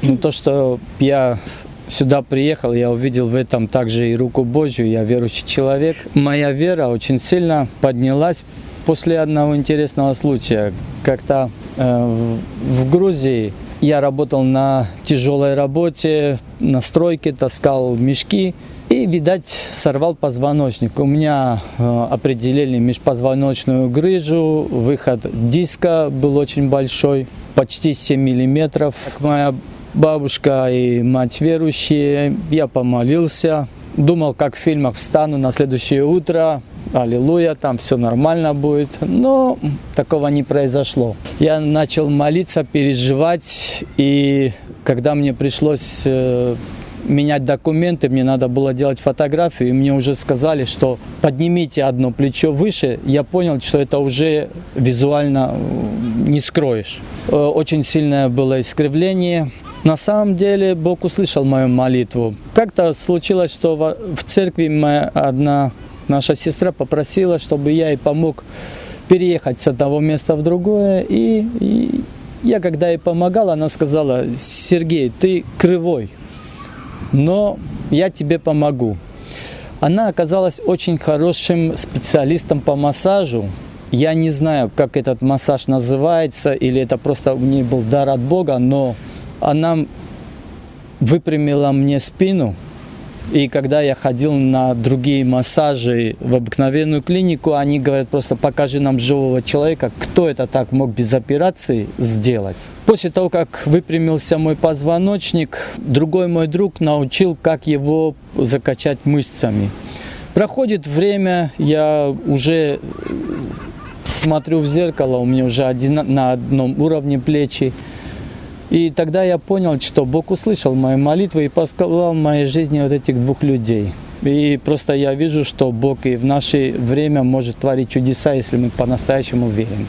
Ну, то, что я сюда приехал, я увидел в этом также и руку Божью, я верующий человек. Моя вера очень сильно поднялась после одного интересного случая. Как-то э, в Грузии я работал на тяжелой работе, на стройке, таскал мешки и, видать, сорвал позвоночник. У меня э, определили межпозвоночную грыжу, выход диска был очень большой, почти 7 миллиметров. Моя бабушка и мать верующие, я помолился, думал, как в фильмах встану на следующее утро, аллилуйя, там все нормально будет, но такого не произошло. Я начал молиться, переживать, и когда мне пришлось э, менять документы, мне надо было делать фотографию, и мне уже сказали, что поднимите одно плечо выше, я понял, что это уже визуально э, не скроешь. Э, очень сильное было искривление, на самом деле Бог услышал мою молитву. Как-то случилось, что в церкви моя одна наша сестра попросила, чтобы я ей помог переехать с одного места в другое. И, и я когда ей помогал, она сказала, Сергей, ты кривой, но я тебе помогу. Она оказалась очень хорошим специалистом по массажу. Я не знаю, как этот массаж называется, или это просто у нее был дар от Бога, но она выпрямила мне спину. И когда я ходил на другие массажи в обыкновенную клинику, они говорят просто покажи нам живого человека, кто это так мог без операции сделать. После того, как выпрямился мой позвоночник, другой мой друг научил, как его закачать мышцами. Проходит время, я уже смотрю в зеркало, у меня уже один, на одном уровне плечи. И тогда я понял, что Бог услышал мои молитвы и посказал в моей жизни вот этих двух людей. И просто я вижу, что Бог и в наше время может творить чудеса, если мы по-настоящему верим.